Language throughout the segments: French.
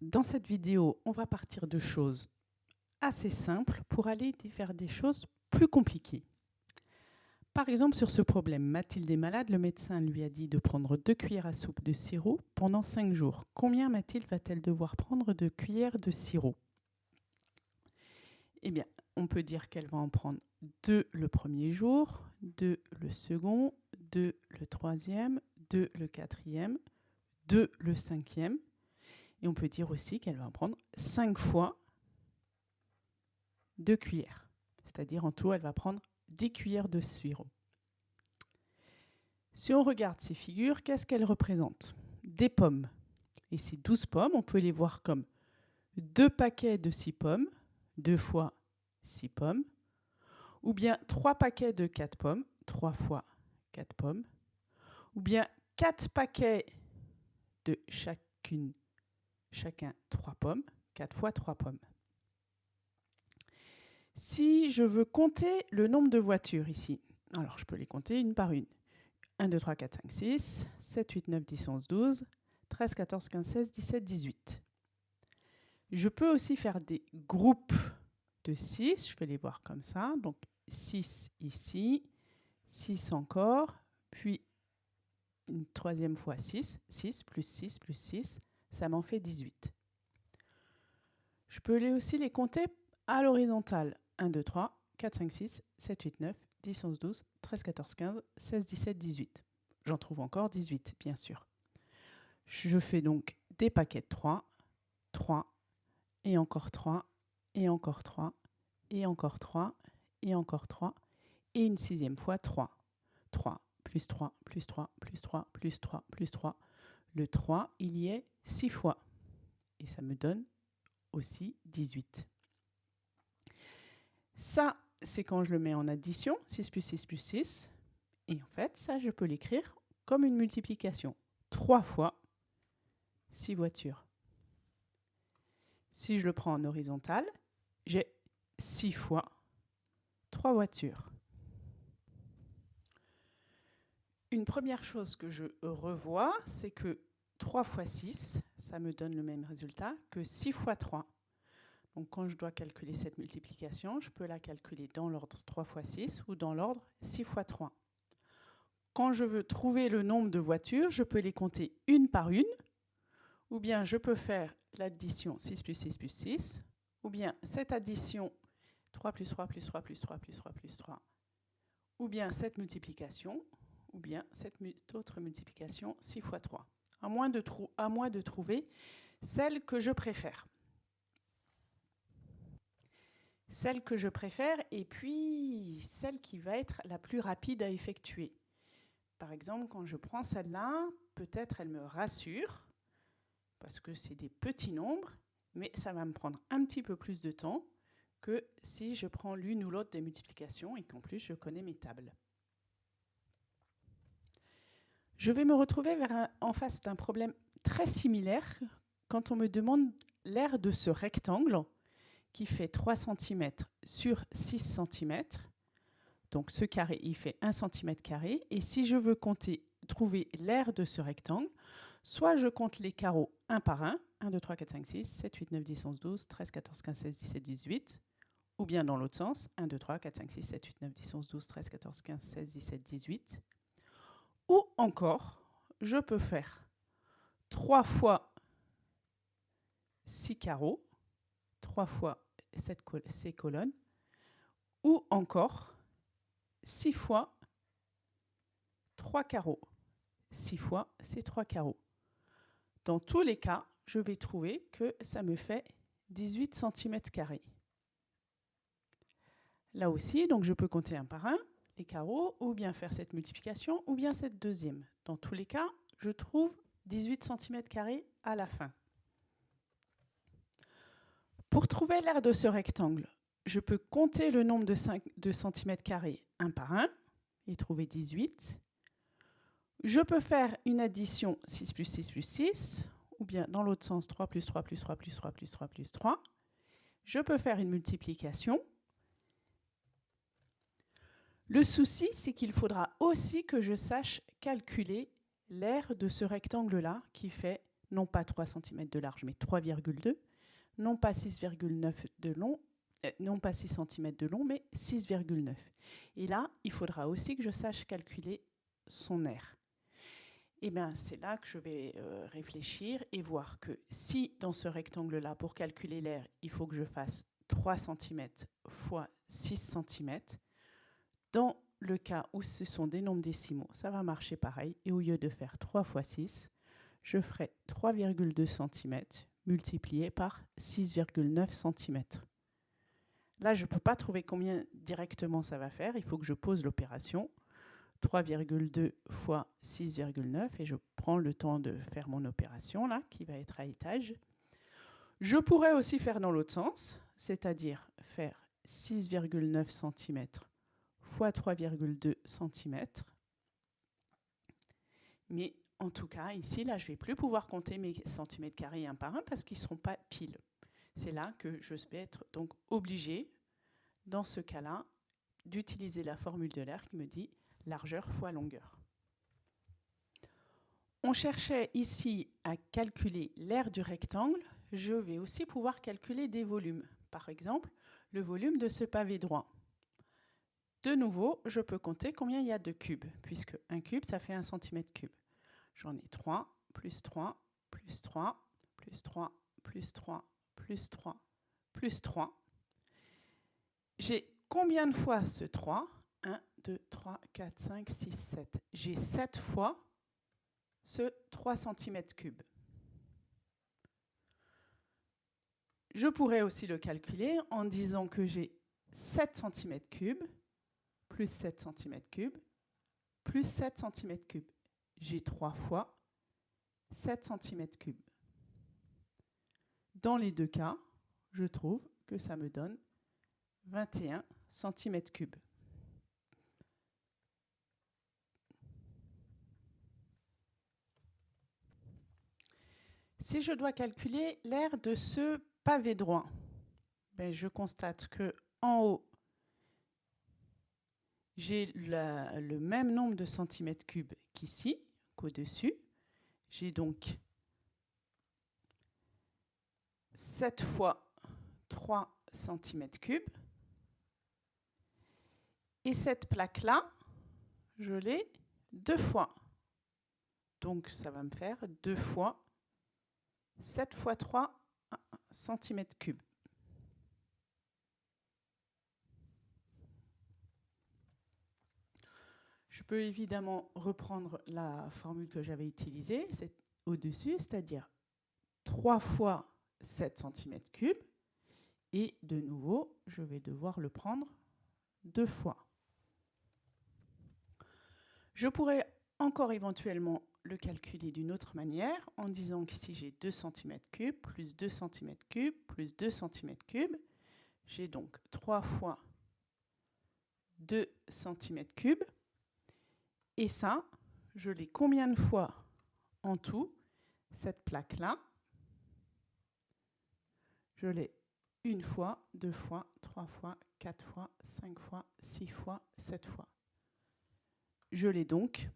dans cette vidéo, on va partir de choses assez simples pour aller vers des choses plus compliquées. Par exemple, sur ce problème, Mathilde est malade, le médecin lui a dit de prendre deux cuillères à soupe de sirop pendant cinq jours. Combien Mathilde va-t-elle devoir prendre de cuillères de sirop? Eh bien, on peut dire qu'elle va en prendre deux le premier jour, deux le second, deux le troisième, deux le quatrième, deux le cinquième. Et on peut dire aussi qu'elle va en prendre cinq fois deux cuillères. C'est-à-dire en tout, elle va prendre 10 cuillères de sirop. Si on regarde ces figures, qu'est-ce qu'elles représentent? Des pommes. Et ces 12 pommes, on peut les voir comme deux paquets de 6 pommes, deux fois 6 pommes, ou bien trois paquets de 4 pommes, trois fois 4 pommes, ou bien quatre paquets de chacune, chacun 3 pommes, 4 fois 3 pommes. Si je veux compter le nombre de voitures ici, alors je peux les compter une par une. 1, 2, 3, 4, 5, 6, 7, 8, 9, 10, 11, 12, 13, 14, 15, 16, 17, 18. Je peux aussi faire des groupes de 6, je vais les voir comme ça. Donc 6 ici, 6 encore, puis une troisième fois 6, 6 plus 6 plus 6, ça m'en fait 18. Je peux aussi les compter à l'horizontale. 1, 2, 3, 4, 5, 6, 7, 8, 9, 10, 11, 12, 13, 14, 15, 16, 17, 18. J'en trouve encore 18, bien sûr. Je fais donc des paquets de 3, 3, et encore 3, et encore 3, et encore 3, et encore 3, et une sixième fois 3. 3, plus 3, plus 3, plus 3, plus 3, plus 3. Le 3, il y est 6 fois. Et ça me donne aussi 18. Ça, c'est quand je le mets en addition, 6 plus 6 plus 6. Et en fait, ça, je peux l'écrire comme une multiplication. 3 fois 6 voitures. Si je le prends en horizontal, j'ai 6 fois 3 voitures. Une première chose que je revois, c'est que 3 fois 6, ça me donne le même résultat que 6 fois 3. Donc quand je dois calculer cette multiplication, je peux la calculer dans l'ordre 3 fois 6 ou dans l'ordre 6 fois 3. Quand je veux trouver le nombre de voitures, je peux les compter une par une, ou bien je peux faire l'addition 6 plus 6 plus 6, ou bien cette addition 3 plus 3 plus 3 plus 3 plus 3 plus 3, ou bien cette multiplication, ou bien cette autre multiplication 6 fois 3, à moins de, de trouver celle que je préfère celle que je préfère et puis celle qui va être la plus rapide à effectuer. Par exemple, quand je prends celle-là, peut-être elle me rassure, parce que c'est des petits nombres, mais ça va me prendre un petit peu plus de temps que si je prends l'une ou l'autre des multiplications et qu'en plus je connais mes tables. Je vais me retrouver en face d'un problème très similaire quand on me demande l'aire de ce rectangle qui fait 3 cm sur 6 cm. Donc ce carré, il fait 1 cm carré. Et si je veux compter, trouver l'aire de ce rectangle, soit je compte les carreaux un par un, 1, 2, 3, 4, 5, 6, 7, 8, 9, 10, 11, 12, 13, 14, 15, 16, 17, 18, ou bien dans l'autre sens, 1, 2, 3, 4, 5, 6, 7, 8, 9, 10, 11, 12, 13, 14, 15, 16, 17, 18. Ou encore, je peux faire 3 fois 6 carreaux, 3 fois ces colonnes, ou encore 6 fois 3 carreaux. 6 fois ces 3 carreaux. Dans tous les cas, je vais trouver que ça me fait 18 cm Là aussi, donc je peux compter un par un les carreaux, ou bien faire cette multiplication, ou bien cette deuxième. Dans tous les cas, je trouve 18 cm à la fin. Pour trouver l'aire de ce rectangle, je peux compter le nombre de, 5, de carrés un par un et trouver 18. Je peux faire une addition 6 plus 6 plus 6, ou bien dans l'autre sens 3 plus 3 plus 3 plus 3 plus 3 plus 3. Je peux faire une multiplication. Le souci, c'est qu'il faudra aussi que je sache calculer l'aire de ce rectangle-là qui fait non pas 3 cm de large, mais 3,2, non pas 6,9 de long, euh, non pas 6 cm de long, mais 6,9. Et là, il faudra aussi que je sache calculer son air. Et eh bien, c'est là que je vais euh, réfléchir et voir que si dans ce rectangle-là, pour calculer l'air, il faut que je fasse 3 cm fois 6 cm, dans le cas où ce sont des nombres décimaux, ça va marcher pareil. Et au lieu de faire 3 fois 6, je ferai 3,2 cm multiplié par 6,9 cm. Là, je ne peux pas trouver combien directement ça va faire. Il faut que je pose l'opération. 3,2 fois 6,9 et je prends le temps de faire mon opération là, qui va être à étage. Je pourrais aussi faire dans l'autre sens, c'est-à-dire faire 6,9 cm fois 3,2 cm. Mais en tout cas, ici, là, je ne vais plus pouvoir compter mes centimètres carrés un par un parce qu'ils ne seront pas pile. C'est là que je vais être donc obligé, dans ce cas-là, d'utiliser la formule de l'air qui me dit largeur fois longueur. On cherchait ici à calculer l'air du rectangle. Je vais aussi pouvoir calculer des volumes. Par exemple, le volume de ce pavé droit. De nouveau, je peux compter combien il y a de cubes, puisque un cube, ça fait un centimètre cube. J'en ai 3, plus 3, plus 3, plus 3, plus 3, plus 3, plus 3. J'ai combien de fois ce 3 1, 2, 3, 4, 5, 6, 7. J'ai 7 fois ce 3 cm3. Je pourrais aussi le calculer en disant que j'ai 7 cm3 plus 7 cm3 plus 7 cm3. J'ai 3 fois 7 cm3. Dans les deux cas, je trouve que ça me donne 21 cm3. Si je dois calculer l'air de ce pavé droit, ben je constate que en haut, j'ai le même nombre de centimètres cubes qu'ici, qu'au-dessus. J'ai donc 7 fois 3 centimètres cubes. Et cette plaque-là, je l'ai deux fois. Donc ça va me faire deux fois 7 fois 3 cm3. Je peux évidemment reprendre la formule que j'avais utilisée au-dessus, c'est-à-dire 3 fois 7 cm3. Et de nouveau, je vais devoir le prendre deux fois. Je pourrais encore éventuellement le calculer d'une autre manière en disant que si j'ai 2 cm3 plus 2 cm3 plus 2 cm3, j'ai donc 3 fois 2 cm3. Et ça, je l'ai combien de fois en tout, cette plaque-là? Je l'ai une fois, deux fois, trois fois, quatre fois, cinq fois, six fois, sept fois. Je l'ai donc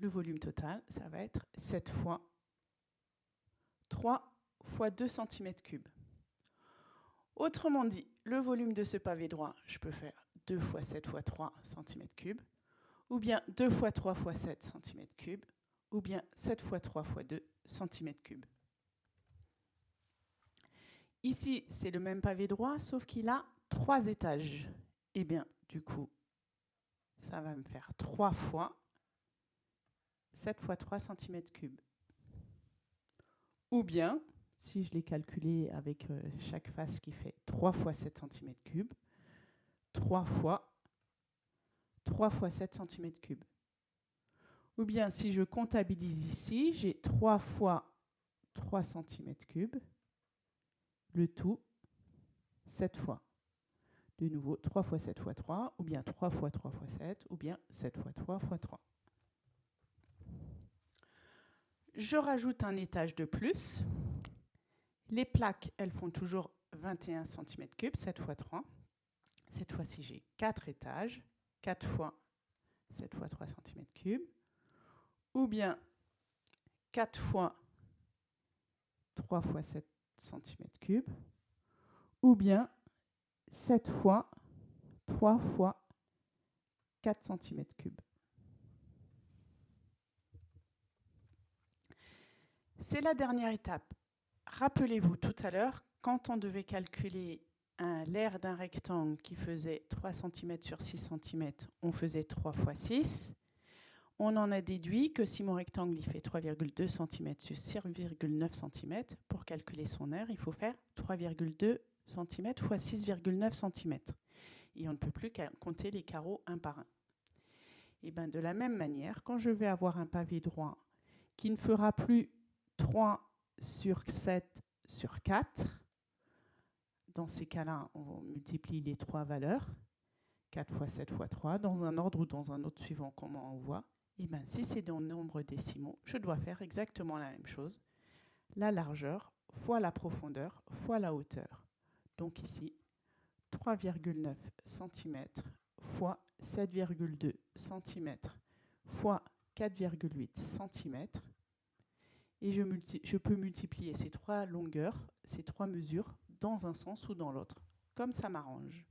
le volume total, ça va être 7 fois 3 fois 2 cm3. Autrement dit, le volume de ce pavé droit, je peux faire 2 fois 7 fois 3 cm3, ou bien 2 fois 3 fois 7 cm3, ou bien 7 fois 3 fois 2 cm3. Ici, c'est le même pavé droit, sauf qu'il a 3 étages. Eh bien, du coup, ça va me faire 3 fois 7 fois 3 cm3. Ou bien, si je l'ai calculé avec euh, chaque face qui fait 3 fois 7 cm3, 3 fois 3 fois 7 cm3. Ou bien, si je comptabilise ici, j'ai 3 fois 3 cm3, le tout 7 fois. De nouveau, 3 fois 7 fois 3, ou bien 3 fois 3 fois 7, ou bien 7 fois 3 fois 3. Je rajoute un étage de plus. Les plaques, elles font toujours 21 cm3, 7 fois 3. Cette fois-ci, j'ai 4 étages, 4 fois 7 fois 3 cm3. Ou bien 4 fois 3 fois 7 cm3, ou bien 7 fois 3 fois 4 cm3. C'est la dernière étape. Rappelez-vous tout à l'heure, quand on devait calculer l'air d'un rectangle qui faisait 3 cm sur 6 cm, on faisait 3 fois 6. On en a déduit que si mon rectangle il fait 3,2 cm sur 6,9 cm, pour calculer son air, il faut faire 3,2 cm fois 6,9 cm. Et on ne peut plus compter les carreaux un par un. Et bien de la même manière, quand je vais avoir un pavé droit qui ne fera plus 3 sur 7 sur 4, dans ces cas-là, on multiplie les trois valeurs, 4 fois 7 fois 3, dans un ordre ou dans un autre suivant, comment on voit. Et bien si c'est dans nombre décimaux, je dois faire exactement la même chose. La largeur fois la profondeur fois la hauteur. Donc ici, 3,9 cm fois 7,2 cm fois 4,8 cm. Et je, peux multiplier ces trois longueurs, ces trois mesures, dans un sens ou dans l'autre, comme ça m'arrange.